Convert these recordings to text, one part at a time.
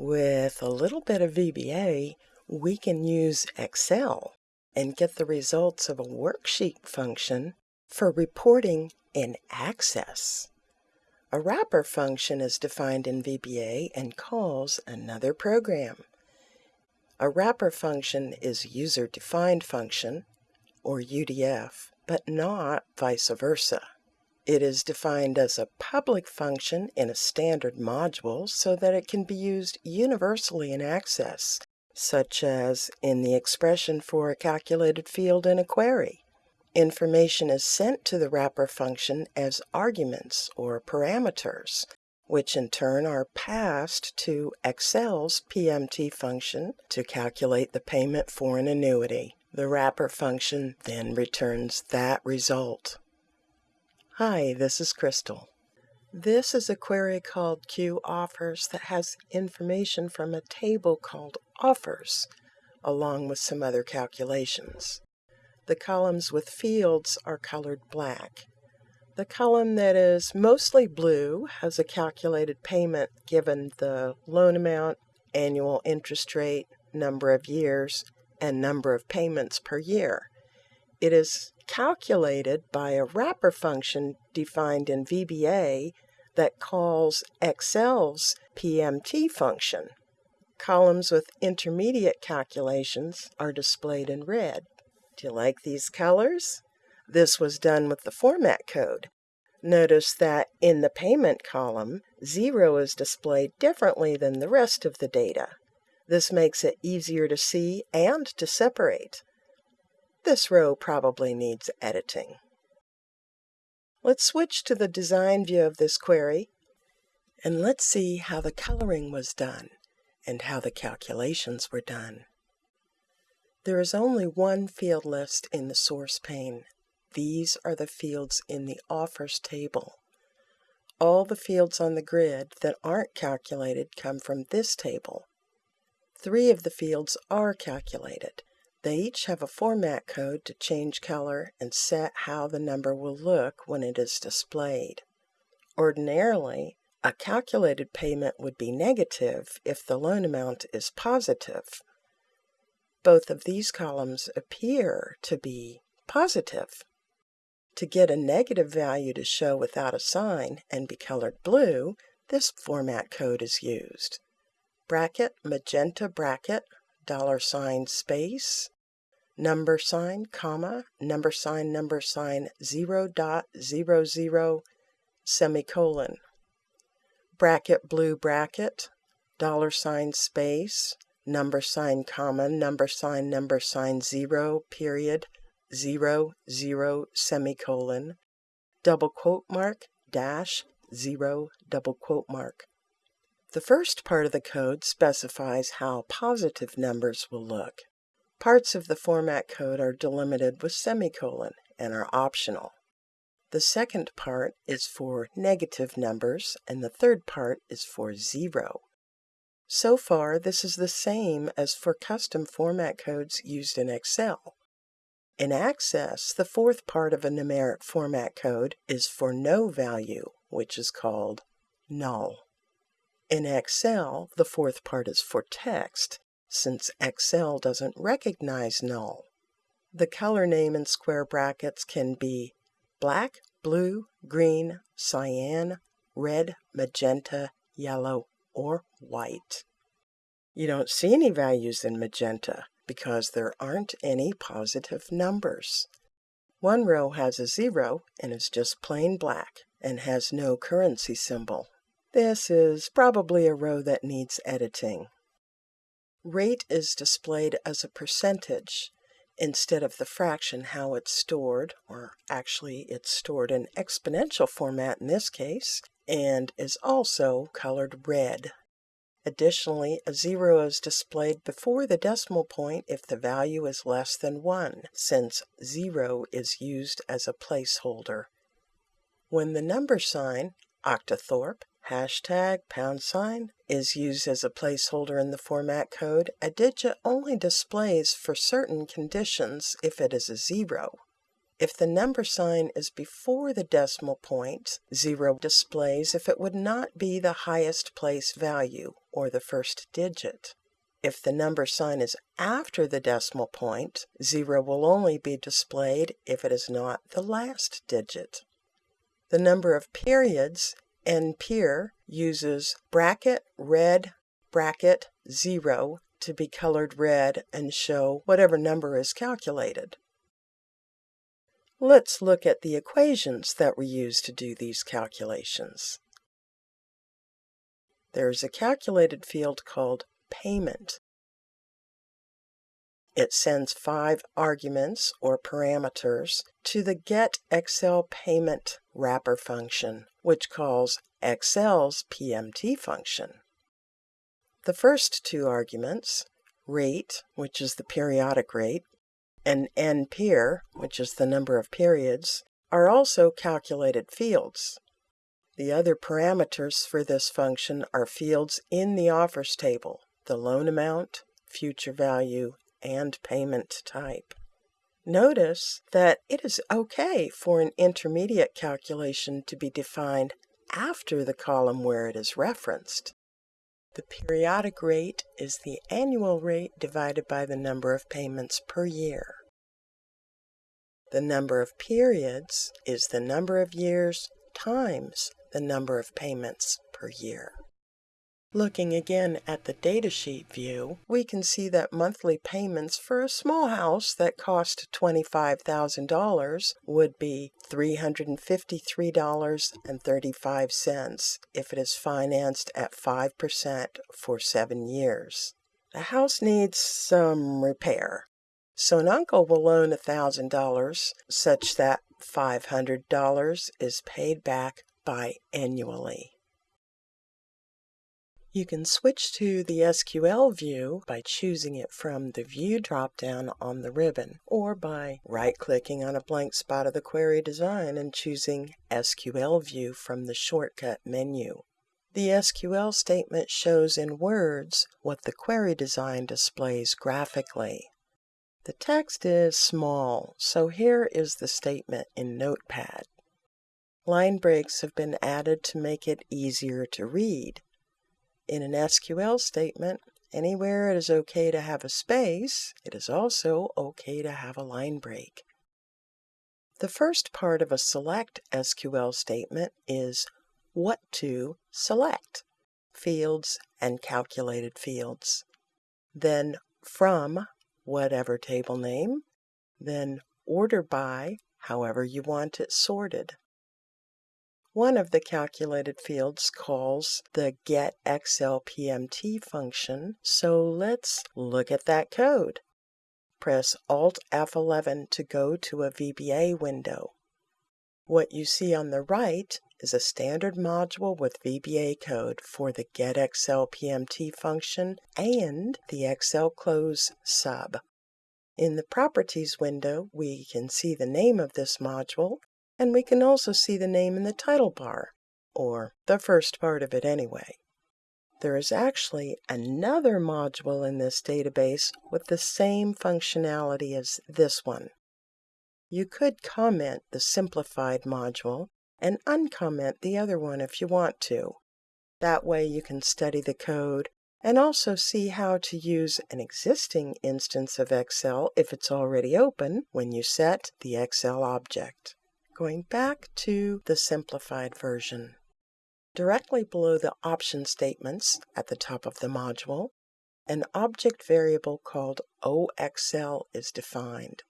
With a little bit of VBA, we can use Excel and get the results of a worksheet function for reporting in Access. A wrapper function is defined in VBA and calls another program. A wrapper function is user-defined function, or UDF, but not vice versa. It is defined as a public function in a standard module so that it can be used universally in Access, such as in the expression for a calculated field in a query. Information is sent to the wrapper function as arguments or parameters, which in turn are passed to Excel's PMT function to calculate the payment for an annuity. The wrapper function then returns that result. Hi, this is Crystal. This is a query called Q offers that has information from a table called offers, along with some other calculations. The columns with fields are colored black. The column that is mostly blue has a calculated payment given the loan amount, annual interest rate, number of years, and number of payments per year. It is calculated by a wrapper function defined in VBA that calls Excel's PMT function. Columns with intermediate calculations are displayed in red. Do you like these colors? This was done with the format code. Notice that in the payment column, zero is displayed differently than the rest of the data. This makes it easier to see and to separate. This row probably needs editing. Let's switch to the design view of this query and let's see how the coloring was done and how the calculations were done. There is only one field list in the source pane. These are the fields in the offers table. All the fields on the grid that aren't calculated come from this table. Three of the fields are calculated. They each have a format code to change color and set how the number will look when it is displayed. Ordinarily, a calculated payment would be negative if the loan amount is positive. Both of these columns appear to be positive. To get a negative value to show without a sign and be colored blue, this format code is used. Bracket, magenta bracket, dollar sign space, number sign, comma, number sign, number sign, 0 dot 0 0, semicolon. Bracket, blue bracket, dollar sign space, number sign, comma, number sign, number sign, 0, period, 0, 0, semicolon, double quote mark, dash, 0, double quote mark. The first part of the code specifies how positive numbers will look. Parts of the format code are delimited with semicolon and are optional. The second part is for negative numbers and the third part is for zero. So far, this is the same as for custom format codes used in Excel. In Access, the fourth part of a numeric format code is for no value, which is called null. In Excel, the fourth part is for text, since Excel doesn't recognize null. The color name in square brackets can be black, blue, green, cyan, red, magenta, yellow, or white. You don't see any values in magenta because there aren't any positive numbers. One row has a zero and is just plain black and has no currency symbol. This is probably a row that needs editing. Rate is displayed as a percentage instead of the fraction how it's stored, or actually it's stored in exponential format in this case, and is also colored red. Additionally, a zero is displayed before the decimal point if the value is less than 1, since 0 is used as a placeholder. When the number sign, octothorpe, hashtag pound sign is used as a placeholder in the format code, a digit only displays for certain conditions if it is a zero. If the number sign is before the decimal point, zero displays if it would not be the highest place value, or the first digit. If the number sign is after the decimal point, 0 will only be displayed if it is not the last digit. The number of periods, NPER, uses bracket red bracket 0 to be colored red and show whatever number is calculated. Let's look at the equations that were used to do these calculations. There is a calculated field called payment. It sends five arguments or parameters to the getExcelPayment wrapper function, which calls Excel's PMT function. The first two arguments, rate, which is the periodic rate, and NPER, which is the number of periods, are also calculated fields. The other parameters for this function are fields in the offers table, the loan amount, future value, and payment type. Notice that it is okay for an intermediate calculation to be defined after the column where it is referenced. The periodic rate is the annual rate divided by the number of payments per year. The number of periods is the number of years times the number of payments per year. Looking again at the datasheet view, we can see that monthly payments for a small house that cost $25,000 would be $353.35 if it is financed at 5% for seven years. The house needs some repair, so an uncle will loan $1,000 such that $500 is paid back biannually. You can switch to the SQL view by choosing it from the View dropdown on the ribbon, or by right-clicking on a blank spot of the query design and choosing SQL View from the shortcut menu. The SQL statement shows in words what the query design displays graphically. The text is small, so here is the statement in Notepad. Line breaks have been added to make it easier to read. In an SQL statement, anywhere it is okay to have a space, it is also okay to have a line break. The first part of a select SQL statement is what to select, fields and calculated fields. Then from whatever table name, then order by, however you want it sorted. One of the calculated fields calls the getExcelPMT function, so let's look at that code. Press Alt F11 to go to a VBA window. What you see on the right is a standard module with VBA code for the getExcelPMT function and the Excel Close sub. In the Properties window, we can see the name of this module, and we can also see the name in the title bar, or the first part of it anyway. There is actually another module in this database with the same functionality as this one. You could comment the simplified module and uncomment the other one if you want to. That way you can study the code and also see how to use an existing instance of Excel if it's already open when you set the Excel object. Going back to the simplified version. Directly below the option statements at the top of the module, an object variable called OXL is defined.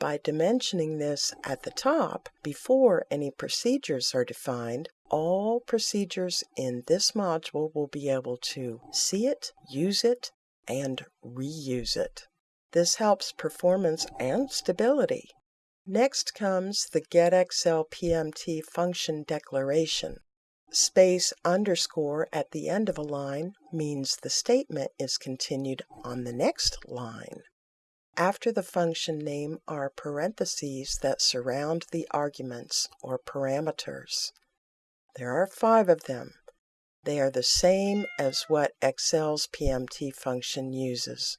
By dimensioning this at the top, before any procedures are defined, all procedures in this module will be able to see it, use it, and reuse it. This helps performance and stability. Next comes the getExcelPMT function declaration. Space underscore at the end of a line means the statement is continued on the next line. After the function name are parentheses that surround the arguments or parameters. There are five of them. They are the same as what Excel's PMT function uses.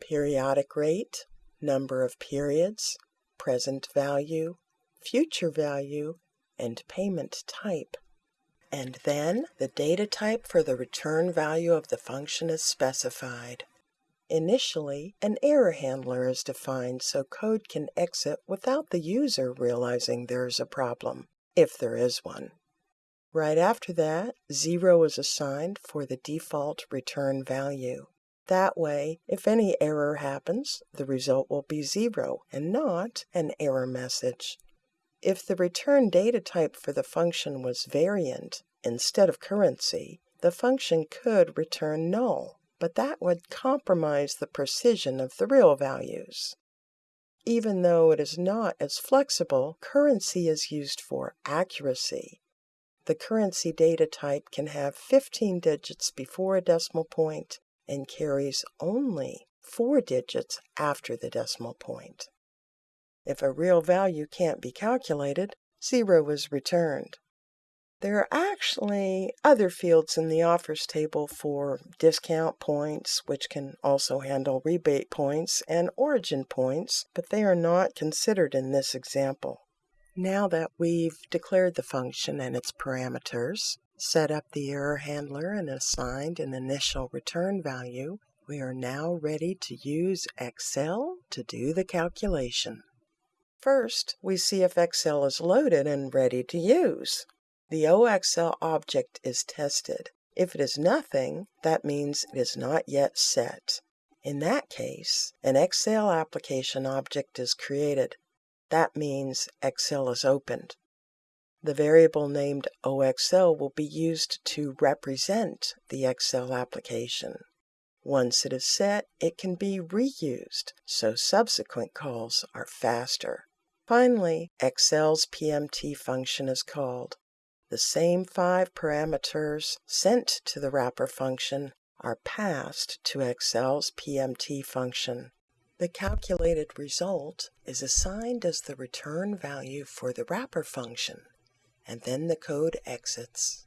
Periodic rate, number of periods, present value, future value, and payment type. and then the data type for the return value of the function is specified. Initially, an error handler is defined so code can exit without the user realizing there is a problem, if there is one. Right after that, 0 is assigned for the default return value. That way, if any error happens, the result will be 0 and not an error message. If the return data type for the function was variant instead of currency, the function could return null, but that would compromise the precision of the real values. Even though it is not as flexible, currency is used for accuracy. The currency data type can have 15 digits before a decimal point and carries only four digits after the decimal point. If a real value can't be calculated, zero is returned. There are actually other fields in the offers table for discount points, which can also handle rebate points and origin points, but they are not considered in this example. Now that we've declared the function and its parameters, set up the error handler and assigned an initial return value, we are now ready to use Excel to do the calculation. First, we see if Excel is loaded and ready to use. The OXL object is tested. If it is nothing, that means it is not yet set. In that case, an Excel application object is created. That means Excel is opened. The variable named OXL will be used to represent the Excel application. Once it is set, it can be reused, so subsequent calls are faster. Finally, Excel's PMT function is called. The same five parameters sent to the wrapper function are passed to Excel's PMT function. The calculated result is assigned as the return value for the wrapper function and then the code exits.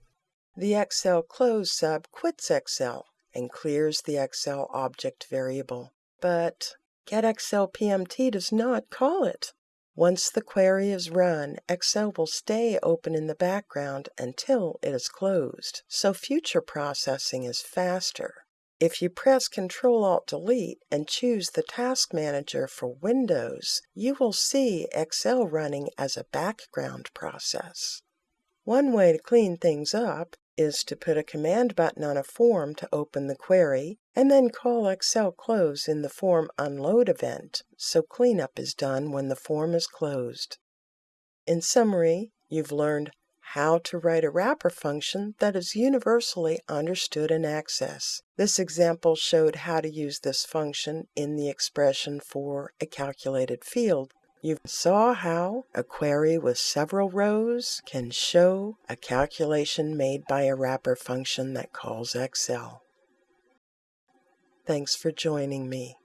The Excel close sub quits Excel and clears the Excel object variable, but getExcelPMT does not call it. Once the query is run, Excel will stay open in the background until it is closed, so future processing is faster. If you press Ctrl Alt Delete and choose the Task Manager for Windows, you will see Excel running as a background process. One way to clean things up is to put a command button on a form to open the query, and then call Excel close in the form unload event, so cleanup is done when the form is closed. In summary, you've learned how to write a wrapper function that is universally understood in Access. This example showed how to use this function in the expression for a calculated field you saw how a query with several rows can show a calculation made by a wrapper function that calls Excel. Thanks for joining me.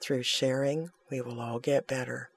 Through sharing, we will all get better.